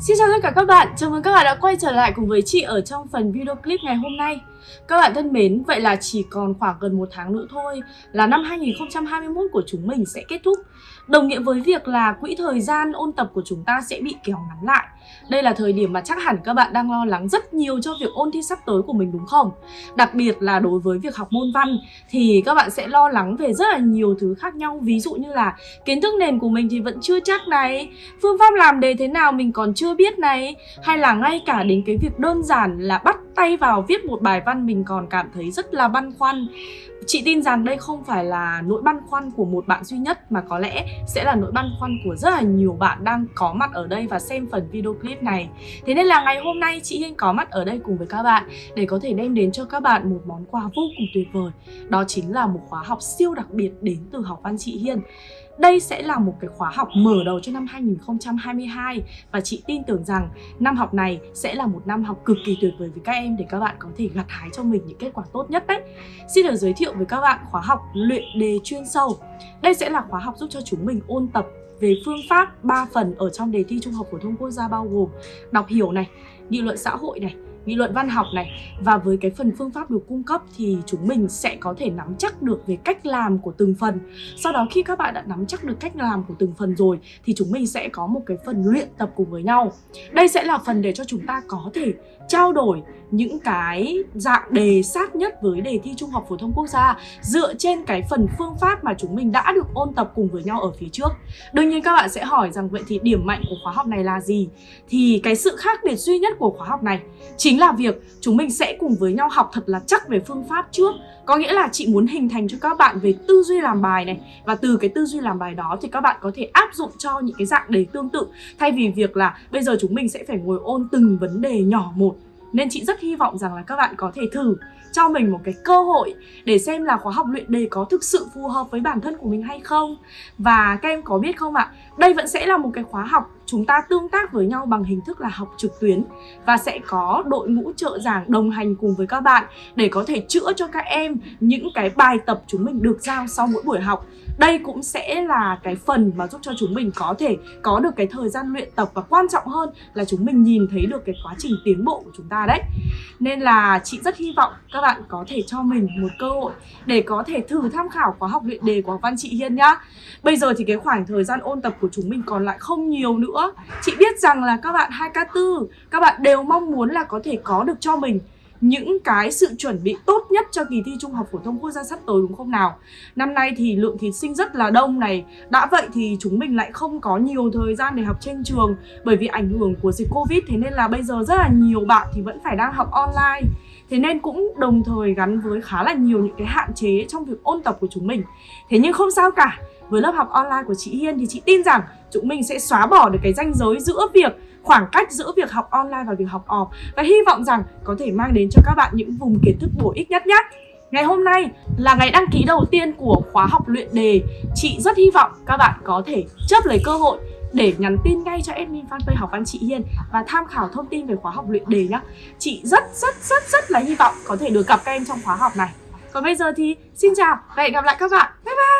Xin chào tất cả các bạn, chào mừng các bạn đã quay trở lại cùng với chị ở trong phần video clip ngày hôm nay. Các bạn thân mến, vậy là chỉ còn khoảng gần một tháng nữa thôi là năm 2021 của chúng mình sẽ kết thúc. Đồng nghĩa với việc là quỹ thời gian ôn tập của chúng ta sẽ bị kéo ngắn lại. Đây là thời điểm mà chắc hẳn các bạn đang lo lắng rất nhiều cho việc ôn thi sắp tới của mình đúng không? Đặc biệt là đối với việc học môn văn thì các bạn sẽ lo lắng về rất là nhiều thứ khác nhau. Ví dụ như là kiến thức nền của mình thì vẫn chưa chắc này Phương pháp làm đề thế nào mình còn chưa biết này Hay là ngay cả đến cái việc đơn giản là bắt tay vào viết một bài văn mình còn cảm thấy rất là băn khoăn Chị tin rằng đây không phải là nỗi băn khoăn của một bạn duy nhất, mà có lẽ sẽ là nỗi băn khoăn của rất là nhiều bạn đang có mặt ở đây và xem phần video clip này. Thế nên là ngày hôm nay chị Hiên có mặt ở đây cùng với các bạn để có thể đem đến cho các bạn một món quà vô cùng tuyệt vời. Đó chính là một khóa học siêu đặc biệt đến từ học văn chị Hiên. Đây sẽ là một cái khóa học mở đầu cho năm 2022 và chị tin tưởng rằng năm học này sẽ là một năm học cực kỳ tuyệt vời với các em để các bạn có thể gặt hái cho mình những kết quả tốt nhất đấy. Xin được giới thiệu với các bạn khóa học luyện đề chuyên sâu. Đây sẽ là khóa học giúp cho chúng mình ôn tập về phương pháp 3 phần ở trong đề thi Trung học phổ thông quốc gia bao gồm đọc hiểu này, nghị luận xã hội này, nghị luận văn học này và với cái phần phương pháp được cung cấp thì chúng mình sẽ có thể nắm chắc được về cách làm của từng phần sau đó khi các bạn đã nắm chắc được cách làm của từng phần rồi, thì chúng mình sẽ có một cái phần luyện tập cùng với nhau đây sẽ là phần để cho chúng ta có thể trao đổi những cái dạng đề sát nhất với đề thi Trung học phổ thông quốc gia, dựa trên cái phần phương pháp mà chúng mình đã được ôn tập cùng với nhau ở phía trước. Đương nhiên các bạn sẽ hỏi rằng vậy thì điểm mạnh của khóa học này là gì? Thì cái sự khác biệt duy nhất của khóa học này chính là việc chúng mình sẽ cùng với nhau học thật là chắc về phương pháp trước. Có nghĩa là chị muốn hình thành cho các bạn về tư duy làm bài này. Và từ cái tư duy làm bài đó thì các bạn có thể áp dụng cho những cái dạng đề tương tự. Thay vì việc là bây giờ chúng mình sẽ phải ngồi ôn từng vấn đề nhỏ một. Nên chị rất hy vọng rằng là các bạn có thể thử cho mình một cái cơ hội để xem là khóa học luyện đề có thực sự phù hợp với bản thân của mình hay không. Và các em có biết không ạ, đây vẫn sẽ là một cái khóa học chúng ta tương tác với nhau bằng hình thức là học trực tuyến Và sẽ có đội ngũ trợ giảng đồng hành cùng với các bạn để có thể chữa cho các em những cái bài tập chúng mình được giao sau mỗi buổi học. Đây cũng sẽ là cái phần mà giúp cho chúng mình có thể có được cái thời gian luyện tập và quan trọng hơn là chúng mình nhìn thấy được cái quá trình tiến bộ của chúng ta đấy. Nên là chị rất hy vọng các bạn có thể cho mình một cơ hội để có thể thử tham khảo khóa học luyện đề của Văn Chị Hiên nhá. Bây giờ thì cái khoảng thời gian ôn tập của chúng mình còn lại không nhiều nữa. Chị biết rằng là các bạn 2K4 Các bạn đều mong muốn là có thể có được cho mình những cái sự chuẩn bị tốt nhất cho kỳ thi Trung học phổ thông quốc gia sắp tới, đúng không nào? Năm nay thì lượng thí sinh rất là đông này. Đã vậy thì chúng mình lại không có nhiều thời gian để học trên trường Bởi vì ảnh hưởng của dịch Covid. Thế nên là bây giờ rất là nhiều bạn thì vẫn phải đang học online. Thế nên cũng đồng thời gắn với khá là nhiều những cái hạn chế trong việc ôn tập của chúng mình. Thế nhưng không sao cả. Với lớp học online của chị Hiên thì chị tin rằng chúng mình sẽ xóa bỏ được cái ranh giới giữa việc, khoảng cách giữa việc học online và việc học off. Và hy vọng rằng có thể mang đến cho các bạn những vùng kiến thức bổ ích nhất nhé. Ngày hôm nay là ngày đăng ký đầu tiên của khóa học luyện đề. Chị rất hy vọng các bạn có thể chấp lấy cơ hội để nhắn tin ngay cho admin fanpage học văn chị Hiên và tham khảo thông tin về khóa học luyện đề nhé. Chị rất rất rất rất là hy vọng có thể được gặp các em trong khóa học này. Còn bây giờ thì xin chào và hẹn gặp lại các bạn. Bye bye!